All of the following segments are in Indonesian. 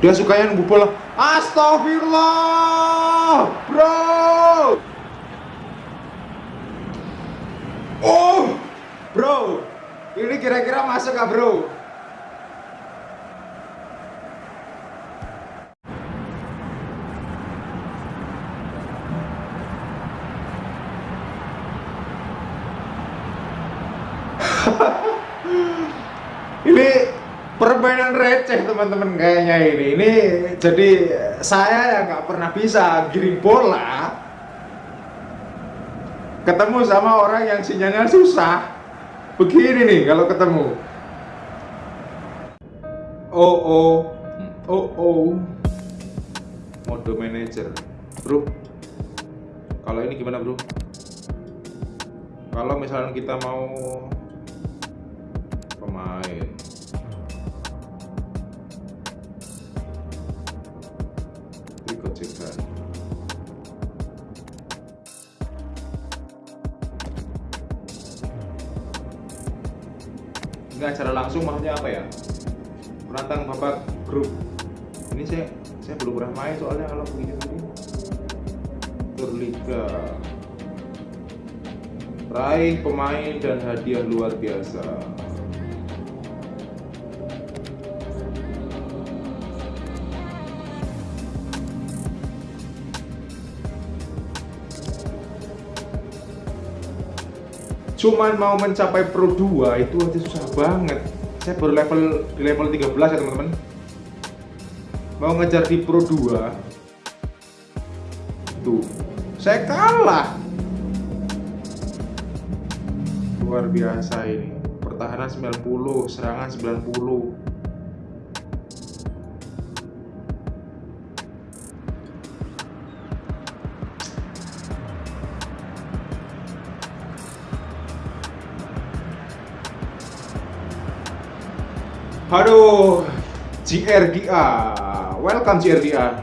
Dia sukanya nunggu bola. Astagfirullah, bro. Oh, bro. Ini kira-kira masuk gak, bro? ini permainan receh teman-teman kayaknya ini. Ini jadi saya yang nggak pernah bisa giring bola. Ketemu sama orang yang sinyalnya susah. Begini nih kalau ketemu. Oh oh. Oh oh. Mode manager. Bro. Kalau ini gimana bro? Kalau misalnya kita mau pemain enggak cara langsung maksudnya apa ya? Menantang babak grup. Ini saya saya belum pernah main soalnya kalau begini begini Turliga raih pemain dan hadiah luar biasa cuman mau mencapai Pro 2 itu aja susah banget. Saya baru level di level 13 ya teman-teman. Mau ngejar di Pro 2 tuh saya kalah. Luar biasa ini. Pertahanan 90 serangan 90 Aduh, GRDA, welcome GRDA.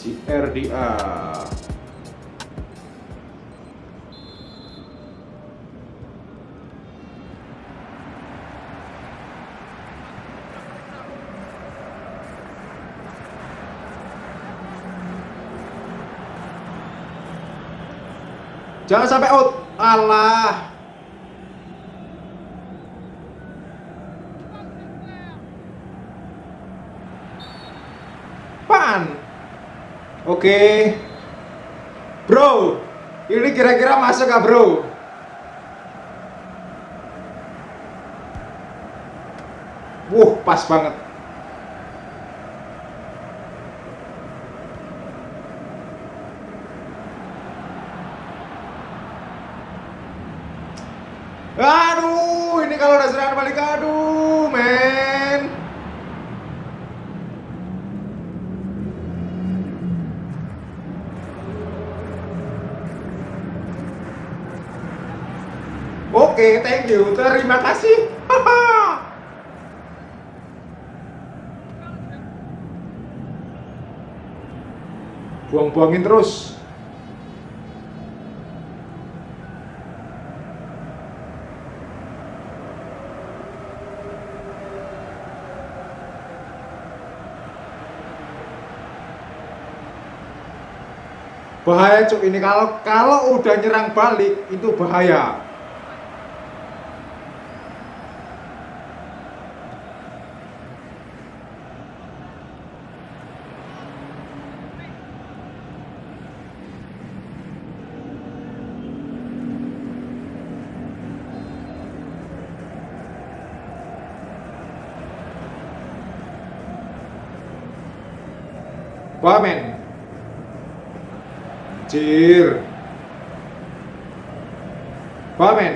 GRDA. Jangan sampai out. Allah. Pan. Oke. Bro, ini kira-kira masuk gak bro? Wuh, pas banget. Aduh, ini kalau udah serangan balik, aduh, Oke, thank you. Terima kasih. Buang-buangin terus. Bahaya cuk ini kalau kalau udah nyerang balik itu bahaya. Wamen. Cir. Wamen.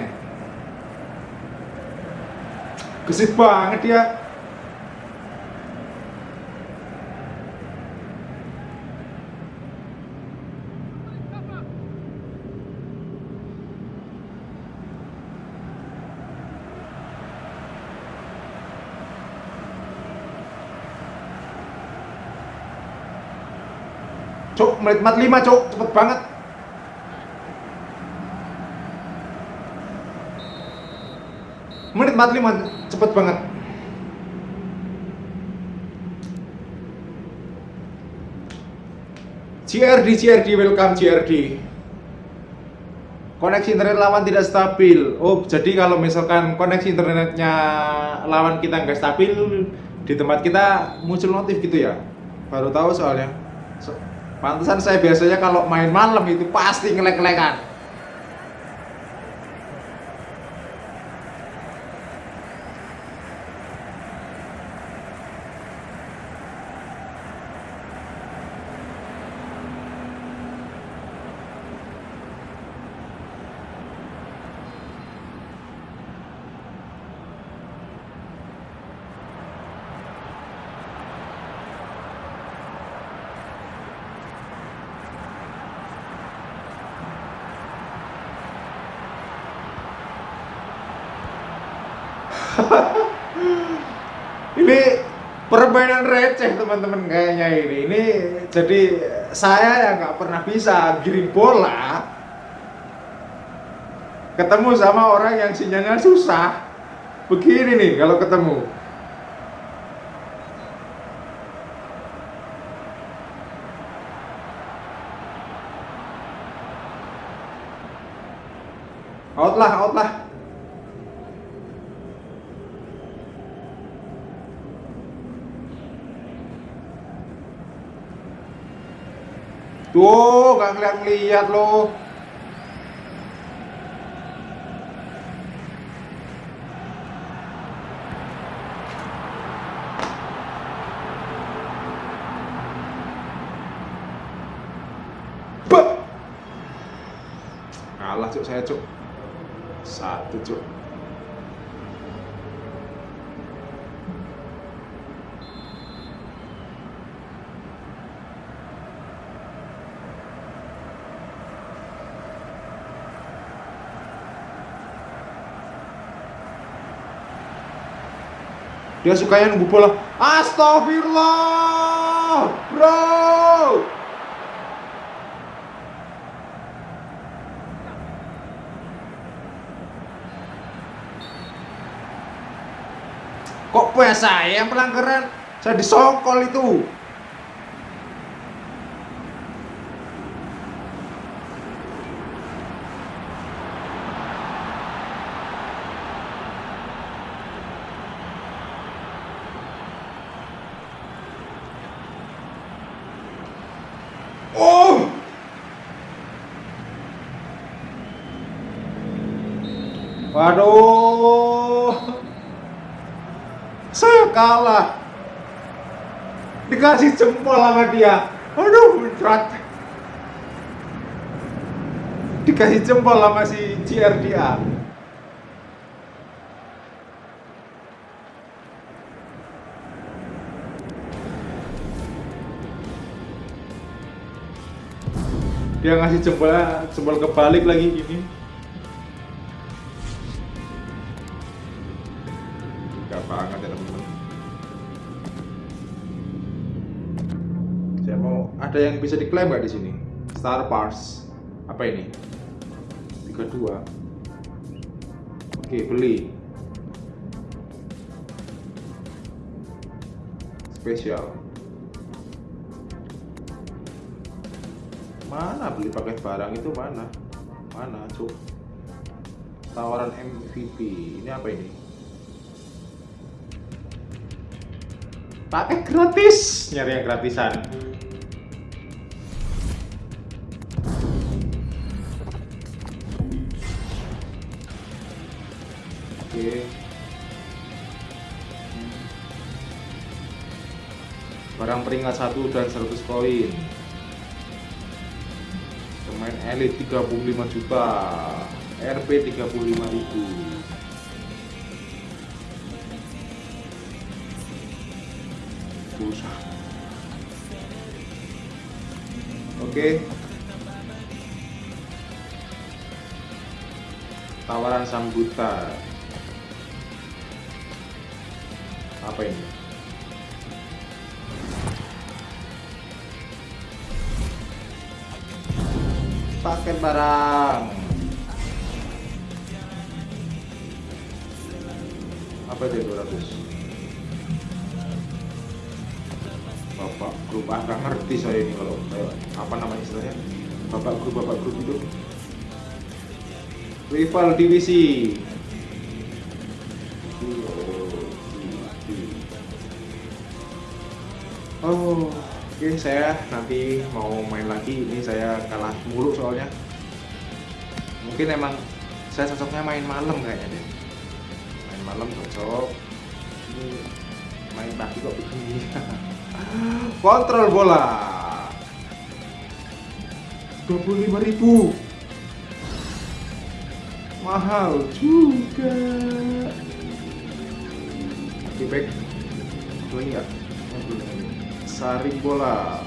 Gesit banget dia. Cuk, menit 45 cuk, cepet banget. Menit 45, cepet banget. CRD, CRD, welcome CRD Koneksi internet lawan tidak stabil. Oh, jadi kalau misalkan koneksi internetnya lawan kita nggak stabil Di tempat kita muncul notif gitu ya. Baru tahu soalnya. So pantesan saya biasanya kalau main malam itu pasti ngelek-ngelekan ini permainan receh teman-teman kayaknya ini. Ini jadi saya yang nggak pernah bisa giring bola. Ketemu sama orang yang sinyalnya susah. Begini nih kalau ketemu. Out lah out lah Tuh, gak ngeliat-ngeliat loh. Kalah cuk saya cuk. Satu cuk. Dia sukanya nunggu bola astagfirullah bro. Kok punya saya yang pelanggaran? Saya disokol itu Waduh. Saya kalah. Dikasih jempol sama dia. Aduh, berat. Dikasih jempol sama si CRDA. Dia ngasih jempol jempol kebalik lagi gini. Ada yang bisa diklaim nggak di sini? Star Pars apa ini? 32 oke beli. Spesial mana beli paket barang itu? Mana? Mana cuk? Tawaran MVP ini apa ini? Pakai gratis! Nyari yang gratisan oke. Barang peringkat satu dan 100 koin. Pemain elit 35 juta. RP 35 ribu. Susah. Oke. Tawaran sambutan apa ini? Paket barang. Apa itu 200 bapak grup ah nggak ngerti saya ini kalau kayak apa namanya istilahnya? Bapak grup bapak grup itu? Rival divisi oh oke saya nanti mau main lagi. Ini saya kalah mulu soalnya. Mungkin emang saya cocoknya main malam kayaknya deh. Main malam cocok. Ini main pagi kok begini kontrol bola. 25.000 ribu. Mahal juga. Oke baik ini enggak saring bola.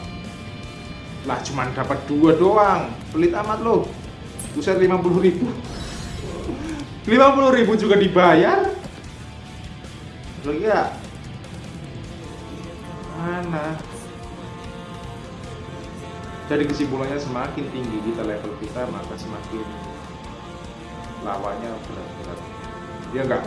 Lah cuman dapat dua doang. Pelit amat lo buset 50 ribu. 50 ribu juga dibayar? Lagi ya mana? Jadi kesimpulannya semakin tinggi kita level kita maka semakin lawannya berat-berat. Ya enggak